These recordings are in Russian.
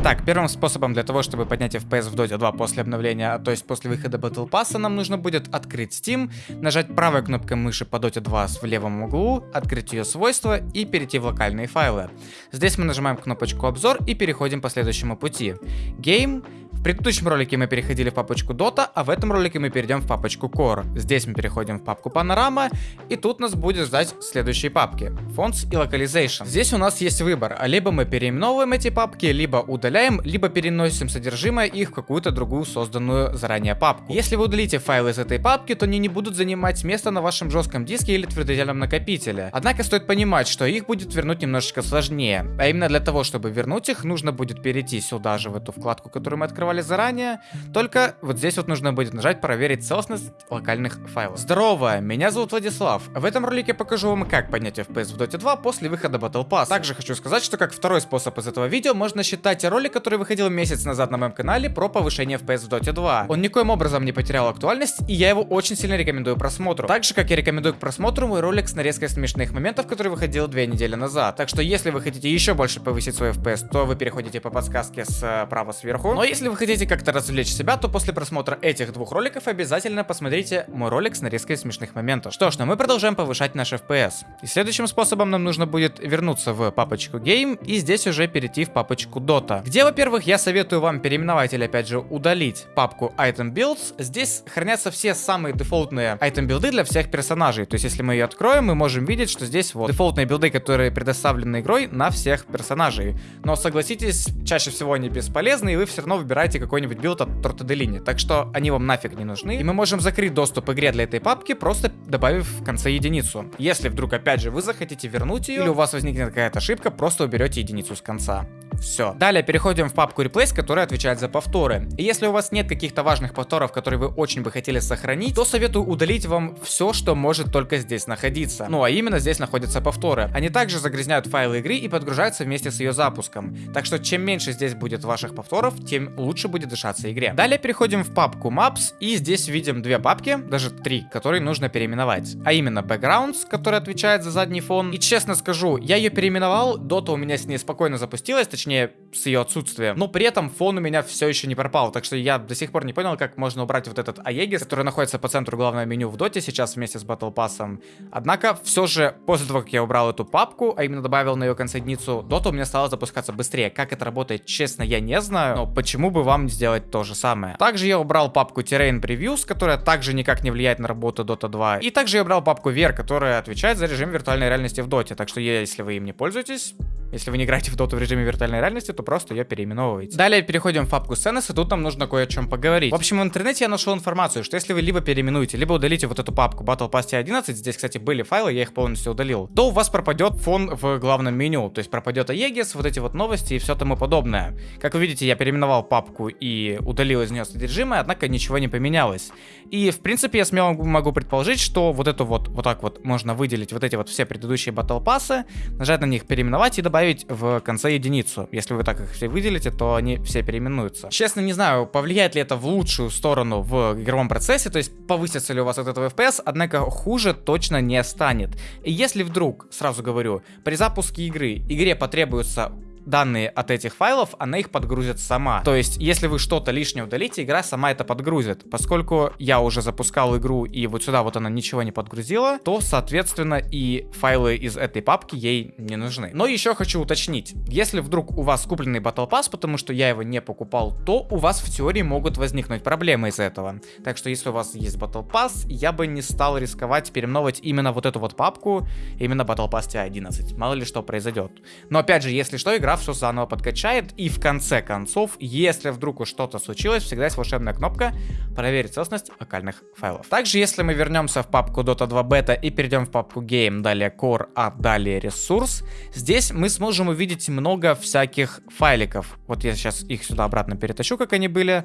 Итак, первым способом для того, чтобы поднять FPS в Dota 2 после обновления, то есть после выхода Battle Pass, нам нужно будет открыть Steam, нажать правой кнопкой мыши по Dota 2 в левом углу, открыть ее свойства и перейти в локальные файлы. Здесь мы нажимаем кнопочку обзор и переходим по следующему пути. Game, в предыдущем ролике мы переходили в папочку Dota, а в этом ролике мы перейдем в папочку Core. Здесь мы переходим в папку Panorama, и тут нас будет ждать следующие папки. Fonts и Localization. Здесь у нас есть выбор, а либо мы переименовываем эти папки, либо удаляем, либо переносим содержимое их в какую-то другую созданную заранее папку. Если вы удалите файлы из этой папки, то они не будут занимать место на вашем жестком диске или твердотельном накопителе. Однако стоит понимать, что их будет вернуть немножечко сложнее. А именно для того, чтобы вернуть их, нужно будет перейти сюда же, в эту вкладку, которую мы открывали открывали заранее, только вот здесь вот нужно будет нажать проверить целостность локальных файлов. Здорово, меня зовут Владислав. В этом ролике покажу вам, как поднять FPS в Dota 2 после выхода Battle Pass. Также хочу сказать, что как второй способ из этого видео можно считать ролик, который выходил месяц назад на моем канале про повышение FPS в Dota 2. Он никоим образом не потерял актуальность, и я его очень сильно рекомендую просмотру. Так же, как я рекомендую к просмотру мой ролик с нарезкой смешных моментов, который выходил две недели назад. Так что если вы хотите еще больше повысить свой FPS, то вы переходите по подсказке справа сверху. Но если вы хотите как-то развлечь себя, то после просмотра этих двух роликов обязательно посмотрите мой ролик с нарезкой смешных моментов. Что ж, ну мы продолжаем повышать наш FPS. И следующим способом нам нужно будет вернуться в папочку Game и здесь уже перейти в папочку Dota. Где, во-первых, я советую вам переименовать или опять же удалить папку Item Builds. Здесь хранятся все самые дефолтные item билды для всех персонажей. То есть если мы ее откроем, мы можем видеть, что здесь вот дефолтные билды, которые предоставлены игрой на всех персонажей. Но согласитесь, чаще всего они бесполезны, и вы все равно выбираете какой-нибудь какой-нибудь билд от Torte de Lini. Так что они вам нафиг не нужны. И мы можем закрыть доступ игре для этой папки, просто добавив в конце единицу. Если вдруг, опять же, вы захотите вернуть ее, или у вас возникнет какая-то ошибка, просто уберете единицу с конца. Все. Далее переходим в папку Replace, которая отвечает за повторы. И если у вас нет каких-то важных повторов, которые вы очень бы хотели сохранить, то советую удалить вам все, что может только здесь находиться. Ну а именно здесь находятся повторы. Они также загрязняют файлы игры и подгружаются вместе с ее запуском. Так что чем меньше здесь будет ваших повторов, тем лучше будет дышаться игре. Далее переходим в папку Maps и здесь видим две папки, даже три, которые нужно переименовать. А именно Backgrounds, который отвечает за задний фон. И честно скажу, я ее переименовал, Dota у меня с ней спокойно запустилась, точнее точнее, с ее отсутствием. Но при этом фон у меня все еще не пропал, так что я до сих пор не понял, как можно убрать вот этот Аегис, который находится по центру главного меню в доте сейчас вместе с Battle Pass. Однако, все же, после того, как я убрал эту папку, а именно добавил на ее консоединицу, дота у меня стала запускаться быстрее. Как это работает, честно, я не знаю, но почему бы вам не сделать то же самое. Также я убрал папку Terrain Previews, которая также никак не влияет на работу Dota 2. И также я убрал папку Ver, которая отвечает за режим виртуальной реальности в доте. Так что если вы им не пользуетесь, если вы не играете в доту в режиме виртуальной реальности, то просто ее переименовываете. Далее переходим в папку Сценес, и тут нам нужно кое о чем поговорить. В общем, в интернете я нашел информацию, что если вы либо переименуете, либо удалите вот эту папку Battle Pass 11, здесь, кстати, были файлы, я их полностью удалил, то у вас пропадет фон в главном меню, то есть пропадет Aegis, вот эти вот новости и все тому подобное. Как вы видите, я переименовал папку и удалил из нее содержимое, однако ничего не поменялось. И, в принципе, я смело могу предположить, что вот эту вот, вот так вот можно выделить вот эти вот все предыдущие Battle Pass, нажать на них переименовать и добавить добавить в конце единицу. Если вы так их все выделите, то они все переименуются. Честно, не знаю, повлияет ли это в лучшую сторону в игровом процессе, то есть повысится ли у вас от этого FPS, однако хуже точно не станет. И если вдруг, сразу говорю, при запуске игры игре потребуется данные от этих файлов, она их подгрузит сама. То есть, если вы что-то лишнее удалите, игра сама это подгрузит. Поскольку я уже запускал игру и вот сюда вот она ничего не подгрузила, то, соответственно, и файлы из этой папки ей не нужны. Но еще хочу уточнить, если вдруг у вас купленный Battle Pass, потому что я его не покупал, то у вас в теории могут возникнуть проблемы из этого. Так что, если у вас есть Battle Pass, я бы не стал рисковать переименовывать именно вот эту вот папку, именно Battle Pass 11. Мало ли что произойдет. Но опять же, если что, игра игра все заново подкачает. И в конце концов, если вдруг уж что-то случилось, всегда есть волшебная кнопка проверить целостность локальных файлов. Также, если мы вернемся в папку Dota 2 Beta и перейдем в папку Game, далее Core, а далее Resource, здесь мы сможем увидеть много всяких файликов. Вот я сейчас их сюда обратно перетащу, как они были.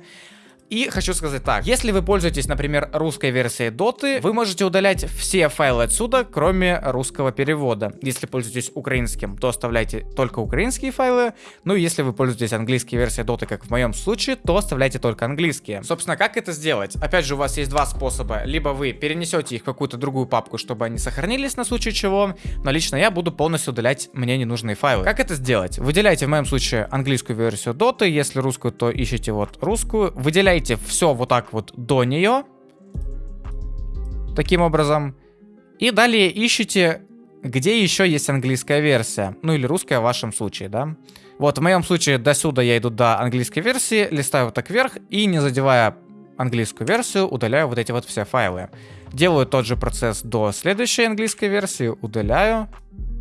И хочу сказать так, если вы пользуетесь, например, русской версией Dota, вы можете удалять все файлы отсюда, кроме русского перевода. Если пользуетесь украинским, то оставляйте только украинские файлы, ну и если вы пользуетесь английской версией Dota, как в моем случае, то оставляйте только английские. Собственно, как это сделать? Опять же, у вас есть два способа. Либо вы перенесете их в какую-то другую папку, чтобы они сохранились на случай чего, но лично я буду полностью удалять мне ненужные файлы. Как это сделать? Выделяйте в моем случае английскую версию Dota, если русскую, то ищите вот русскую. Выделяйте Добавляете все вот так вот до нее. Таким образом. И далее ищите, где еще есть английская версия. Ну или русская в вашем случае, да. Вот в моем случае до сюда я иду до английской версии, листаю вот так вверх и не задевая английскую версию, удаляю вот эти вот все файлы. Делаю тот же процесс до следующей английской версии, удаляю.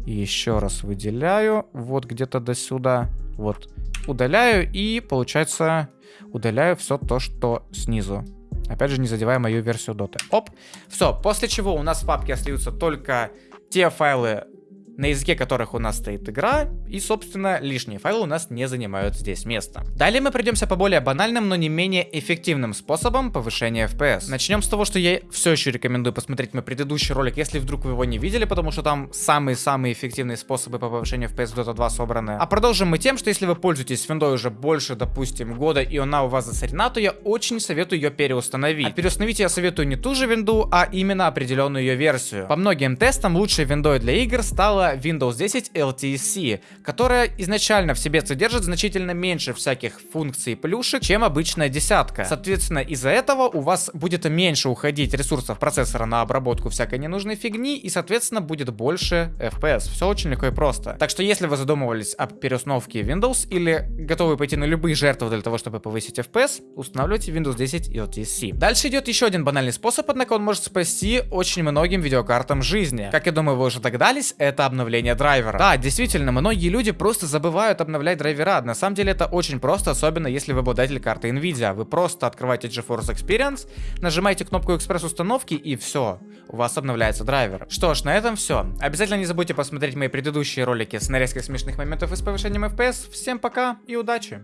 И еще раз выделяю, вот где-то до сюда. Вот, удаляю и получается удаляю все то, что снизу. Опять же, не задевая мою версию доты. Оп. Все, после чего у нас в папке остаются только те файлы, на языке которых у нас стоит игра, и, собственно, лишние файлы у нас не занимают здесь места. Далее мы придемся по более банальным, но не менее эффективным способам повышения FPS. Начнем с того, что я все еще рекомендую посмотреть мой предыдущий ролик, если вдруг вы его не видели, потому что там самые-самые эффективные способы по повышению FPS в Dota 2 собраны. А продолжим мы тем, что если вы пользуетесь виндой уже больше, допустим, года, и она у вас засорена, то я очень советую ее переустановить. А переустановить я советую не ту же винду, а именно определенную ее версию. По многим тестам лучшей виндой для игр стала Windows 10 LTC, которая изначально в себе содержит значительно меньше всяких функций плюшек, чем обычная десятка. Соответственно, из-за этого у вас будет меньше уходить ресурсов процессора на обработку всякой ненужной фигни, и, соответственно, будет больше FPS. Все очень легко и просто. Так что, если вы задумывались об переустановке Windows или готовы пойти на любые жертвы для того, чтобы повысить FPS, устанавливайте Windows 10 LTC. Дальше идет еще один банальный способ, однако он может спасти очень многим видеокартам жизни. Как я думаю, вы уже догадались, это обновление драйвера. Да, действительно, многие люди просто забывают обновлять драйвера. На самом деле это очень просто, особенно если вы обладатель карты Nvidia. Вы просто открываете GeForce Experience, нажимаете кнопку экспресс-установки и все, у вас обновляется драйвер. Что ж, на этом все. Обязательно не забудьте посмотреть мои предыдущие ролики с нарезкой смешных моментов и с повышением FPS. Всем пока и удачи!